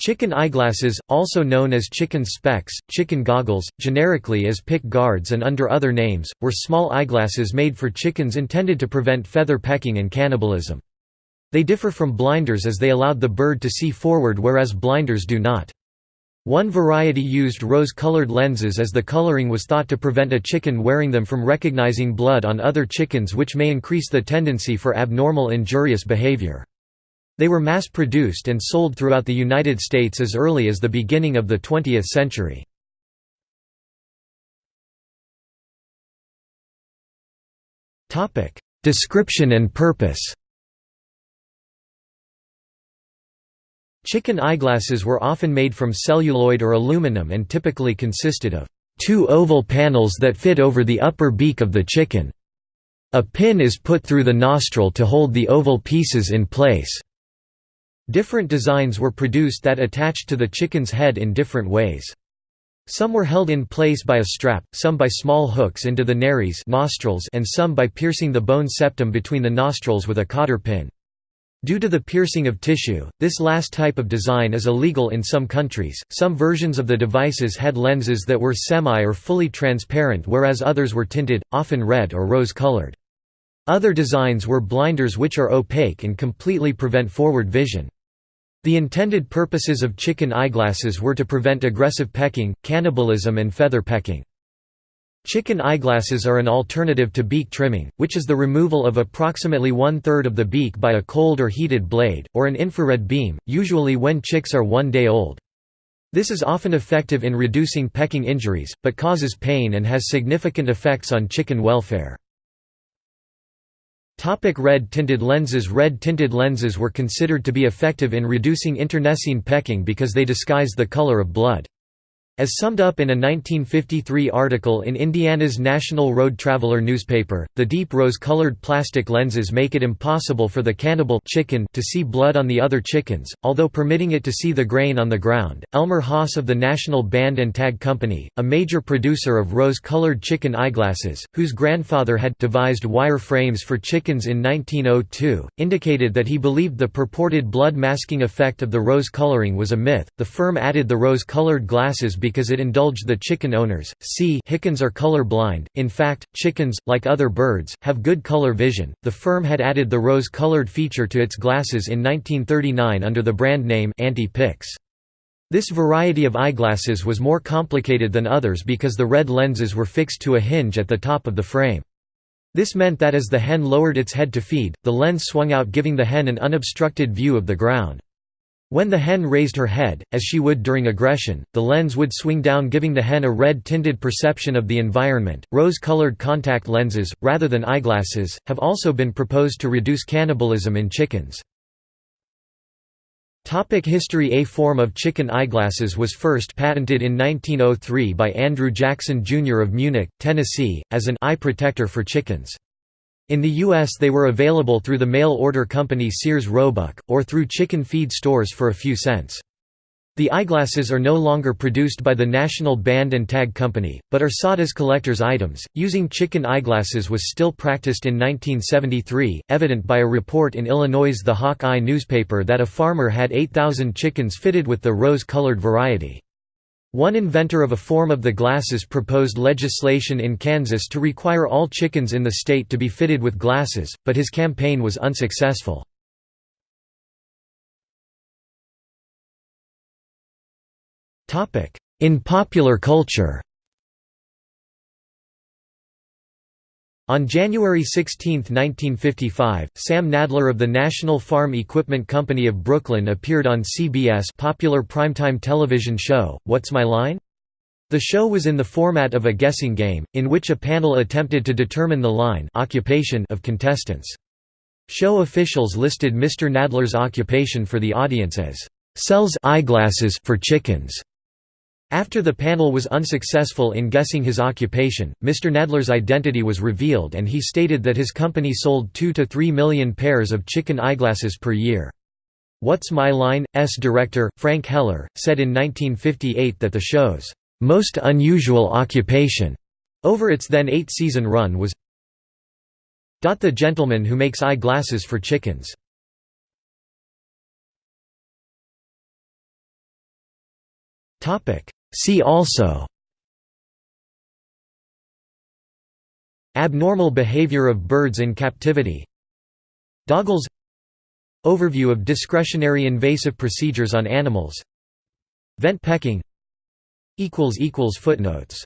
Chicken eyeglasses, also known as chicken specs, chicken goggles, generically as pick guards and under other names, were small eyeglasses made for chickens intended to prevent feather pecking and cannibalism. They differ from blinders as they allowed the bird to see forward whereas blinders do not. One variety used rose-colored lenses as the coloring was thought to prevent a chicken wearing them from recognizing blood on other chickens which may increase the tendency for abnormal injurious behavior. They were mass-produced and sold throughout the United States as early as the beginning of the 20th century. Description and purpose Chicken eyeglasses were often made from celluloid or aluminum and typically consisted of two oval panels that fit over the upper beak of the chicken. A pin is put through the nostril to hold the oval pieces in place. Different designs were produced that attached to the chicken's head in different ways. Some were held in place by a strap, some by small hooks into the nares nostrils and some by piercing the bone septum between the nostrils with a cotter pin. Due to the piercing of tissue, this last type of design is illegal in some countries. Some versions of the devices had lenses that were semi or fully transparent, whereas others were tinted, often red or rose colored. Other designs were blinders which are opaque and completely prevent forward vision. The intended purposes of chicken eyeglasses were to prevent aggressive pecking, cannibalism and feather pecking. Chicken eyeglasses are an alternative to beak trimming, which is the removal of approximately one-third of the beak by a cold or heated blade, or an infrared beam, usually when chicks are one day old. This is often effective in reducing pecking injuries, but causes pain and has significant effects on chicken welfare. Topic red tinted lenses Red tinted lenses were considered to be effective in reducing internecine pecking because they disguise the color of blood. As summed up in a 1953 article in Indiana's National Road Traveler newspaper, the deep rose-colored plastic lenses make it impossible for the cannibal chicken to see blood on the other chickens, although permitting it to see the grain on the ground. Elmer Haas of the National Band and Tag Company, a major producer of rose-colored chicken eyeglasses, whose grandfather had devised wire frames for chickens in 1902, indicated that he believed the purported blood masking effect of the rose coloring was a myth. The firm added the rose-colored glasses it indulged the chicken owners. C. Chickens are color blind. In fact, chickens, like other birds, have good color vision. The firm had added the rose-colored feature to its glasses in 1939 under the brand name Anti-Pix. This variety of eyeglasses was more complicated than others because the red lenses were fixed to a hinge at the top of the frame. This meant that as the hen lowered its head to feed, the lens swung out giving the hen an unobstructed view of the ground. When the hen raised her head, as she would during aggression, the lens would swing down giving the hen a red-tinted perception of the environment. Rose-colored contact lenses, rather than eyeglasses, have also been proposed to reduce cannibalism in chickens. Topic history A form of chicken eyeglasses was first patented in 1903 by Andrew Jackson Jr. of Munich, Tennessee, as an eye protector for chickens. In the U.S. they were available through the mail-order company Sears Roebuck, or through chicken feed stores for a few cents. The eyeglasses are no longer produced by the National Band and Tag Company, but are sought as collector's items. Using chicken eyeglasses was still practiced in 1973, evident by a report in Illinois' The Hawk Eye newspaper that a farmer had 8,000 chickens fitted with the rose-colored variety. One inventor of a form of the glasses proposed legislation in Kansas to require all chickens in the state to be fitted with glasses, but his campaign was unsuccessful. In popular culture On January 16, 1955, Sam Nadler of the National Farm Equipment Company of Brooklyn appeared on CBS popular primetime television show, What's My Line? The show was in the format of a guessing game, in which a panel attempted to determine the line occupation of contestants. Show officials listed Mr. Nadler's occupation for the audience as, "...sells eyeglasses for chickens." After the panel was unsuccessful in guessing his occupation, Mr. Nadler's identity was revealed and he stated that his company sold 2 to 3 million pairs of chicken eyeglasses per year. What's My Line's director, Frank Heller, said in 1958 that the show's most unusual occupation over its then eight-season run was the gentleman who makes eyeglasses for chickens. See also Abnormal behavior of birds in captivity Doggles Overview of discretionary invasive procedures on animals Vent pecking Footnotes